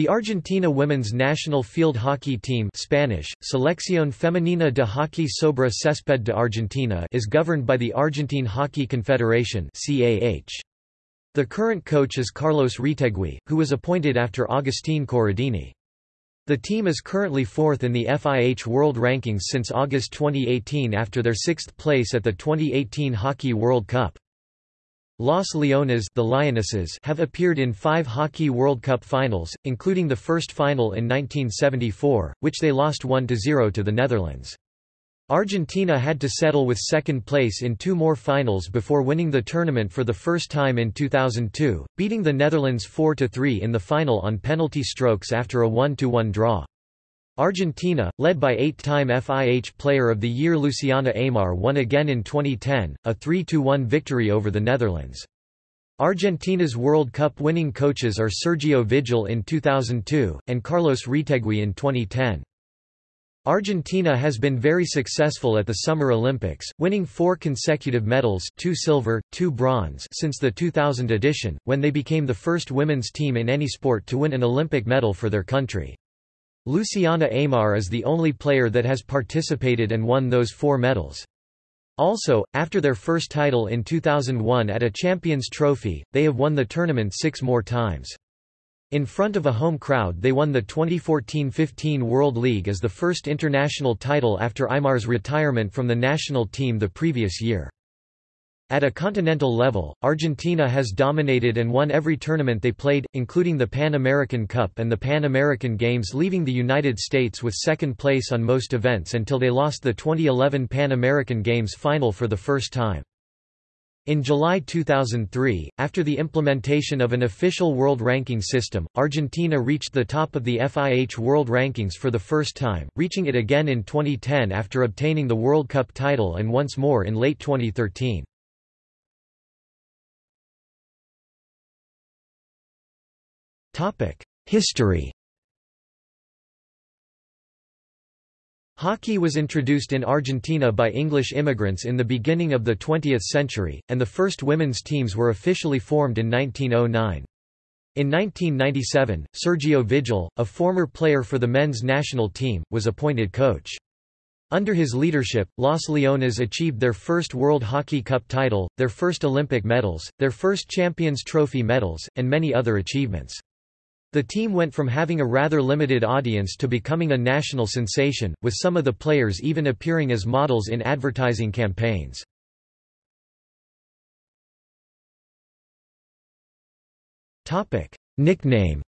The Argentina women's national field hockey team Spanish, Selección Femenina de Hockey sobre Césped de Argentina is governed by the Argentine Hockey Confederation The current coach is Carlos Retegui, who was appointed after Agustín Corradini. The team is currently fourth in the FIH World Rankings since August 2018 after their sixth place at the 2018 Hockey World Cup. Las Leonas the Lionesses have appeared in five Hockey World Cup finals, including the first final in 1974, which they lost 1–0 to the Netherlands. Argentina had to settle with second place in two more finals before winning the tournament for the first time in 2002, beating the Netherlands 4–3 in the final on penalty strokes after a 1–1 draw. Argentina, led by eight-time FIH Player of the Year Luciana Aymar won again in 2010, a 3–1 victory over the Netherlands. Argentina's World Cup winning coaches are Sergio Vigil in 2002, and Carlos Retegui in 2010. Argentina has been very successful at the Summer Olympics, winning four consecutive medals two silver, two bronze since the 2000 edition, when they became the first women's team in any sport to win an Olympic medal for their country. Luciana Aymar is the only player that has participated and won those four medals. Also, after their first title in 2001 at a Champions Trophy, they have won the tournament six more times. In front of a home crowd they won the 2014–15 World League as the first international title after Aymar's retirement from the national team the previous year. At a continental level, Argentina has dominated and won every tournament they played, including the Pan American Cup and the Pan American Games leaving the United States with second place on most events until they lost the 2011 Pan American Games final for the first time. In July 2003, after the implementation of an official world ranking system, Argentina reached the top of the FIH World Rankings for the first time, reaching it again in 2010 after obtaining the World Cup title and once more in late 2013. History Hockey was introduced in Argentina by English immigrants in the beginning of the 20th century, and the first women's teams were officially formed in 1909. In 1997, Sergio Vigil, a former player for the men's national team, was appointed coach. Under his leadership, Las Leonas achieved their first World Hockey Cup title, their first Olympic medals, their first Champions Trophy medals, and many other achievements. The team went from having a rather limited audience to becoming a national sensation, with some of the players even appearing as models in advertising campaigns. Nickname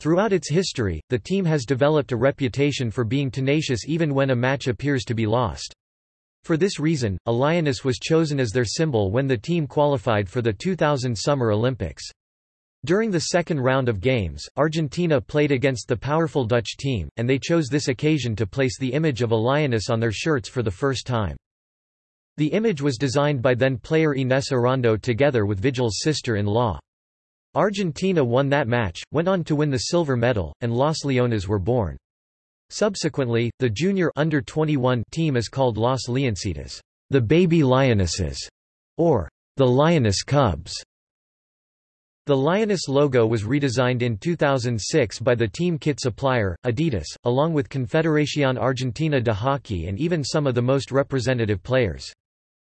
Throughout its history, the team has developed a reputation for being tenacious even when a match appears to be lost. For this reason, a lioness was chosen as their symbol when the team qualified for the 2000 Summer Olympics. During the second round of games, Argentina played against the powerful Dutch team, and they chose this occasion to place the image of a lioness on their shirts for the first time. The image was designed by then-player Ines Arrondo together with Vigil's sister-in-law. Argentina won that match, went on to win the silver medal, and Las Leonas were born. Subsequently, the junior under 21 team is called Las Leoncitas, the Baby Lionesses, or the Lioness Cubs. The Lioness logo was redesigned in 2006 by the team kit supplier, Adidas, along with Confederación Argentina de Hockey and even some of the most representative players.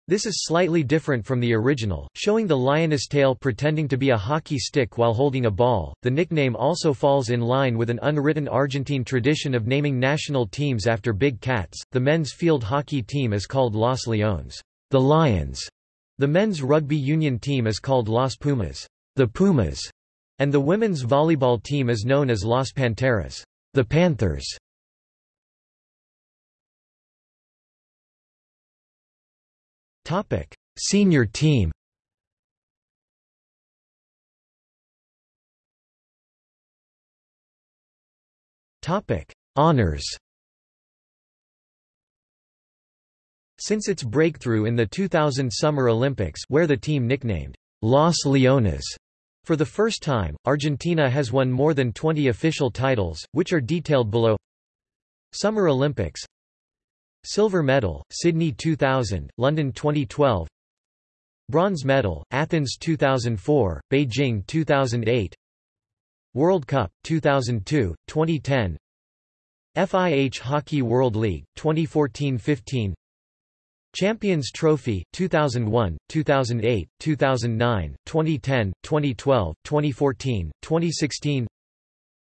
This is slightly different from the original, showing the lioness tail pretending to be a hockey stick while holding a ball. The nickname also falls in line with an unwritten Argentine tradition of naming national teams after big cats. The men's field hockey team is called Los Leones, the Lions. The men's rugby union team is called Los Pumas, the Pumas, and the women's volleyball team is known as Las Panteras, the Panthers. Topic: Senior team. Topic: Honors. Since its breakthrough in the 2000 Summer Olympics where the team nicknamed Las Leonas for the first time, Argentina has won more than 20 official titles, which are detailed below Summer Olympics Silver medal, Sydney 2000, London 2012 Bronze medal, Athens 2004, Beijing 2008 World Cup, 2002, 2010 FIH Hockey World League, 2014–15 Champions Trophy, 2001, 2008, 2009, 2010, 2012, 2014, 2016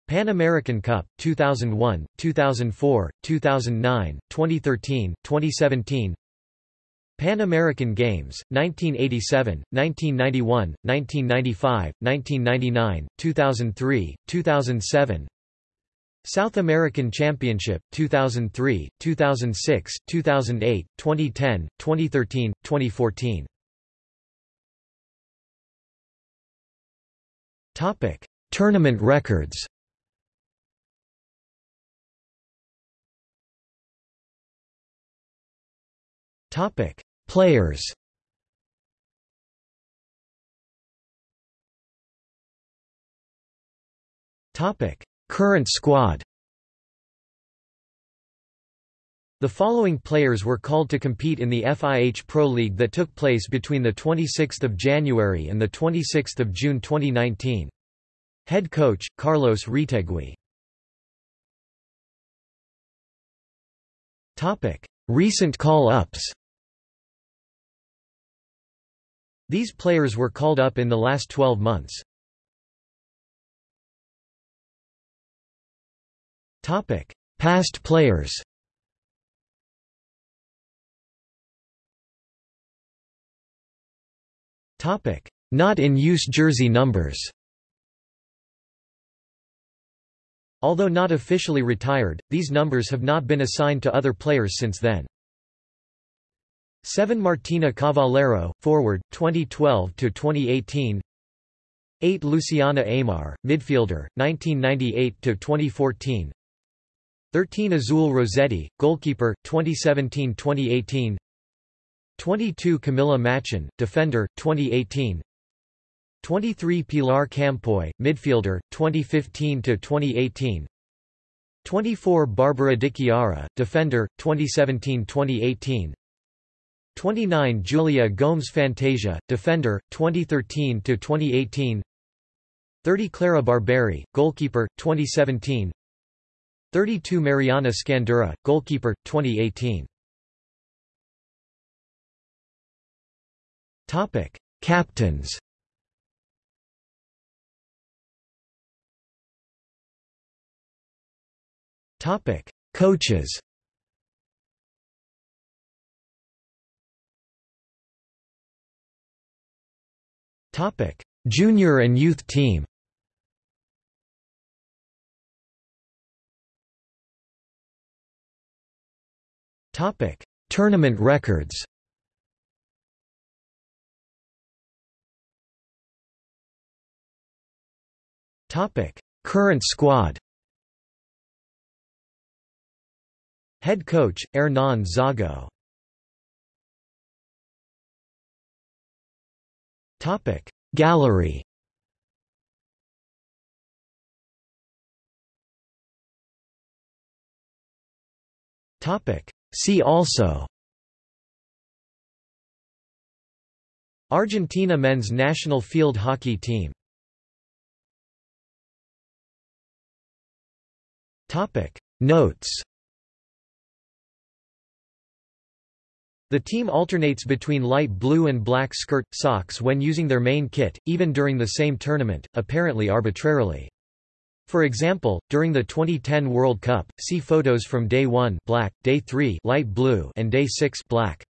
Pan American Cup, 2001, 2004, 2009, 2013, 2017 Pan American Games, 1987, 1991, 1995, 1999, 2003, 2007 South American Championship, 2003, 2006, 2008, 2010, 2013, 2014 Tournament records Topic: Players. Topic: Current squad. The following players were called to compete in the FIH Pro League that took place between the 26th of January and the 26th of June 2019. Head coach Carlos Retegui. Topic: Recent call-ups. These players were called up in the last 12 months. Topic: Past players. Topic: Not in use jersey numbers. Although not officially retired, these numbers have not been assigned to other players since then. 7 Martina Cavallero, forward, 2012–2018 8 Luciana Aymar, midfielder, 1998–2014 13 Azul Rossetti, goalkeeper, 2017–2018 22 Camilla Machin, defender, 2018 23 Pilar Campoy, midfielder, 2015–2018 24 Barbara Di Chiara, defender, 2017–2018 29 Julia Gomes Fantasia, defender, 2013–2018 30 Clara Barberi, goalkeeper, 2017 32 Mariana Scandura, goalkeeper, 2018 Topic: Captains. Topic: Coaches. Topic: Junior and youth team. Topic: Tournament records. Topic: Current squad. Head coach Hernan Zago. Topic. Gallery. Topic. See also. Argentina men's national field hockey team. Topic. Notes The team alternates between light blue and black skirt, socks when using their main kit, even during the same tournament, apparently arbitrarily. For example, during the 2010 World Cup, see photos from Day 1 black, Day 3 light blue and Day 6 black.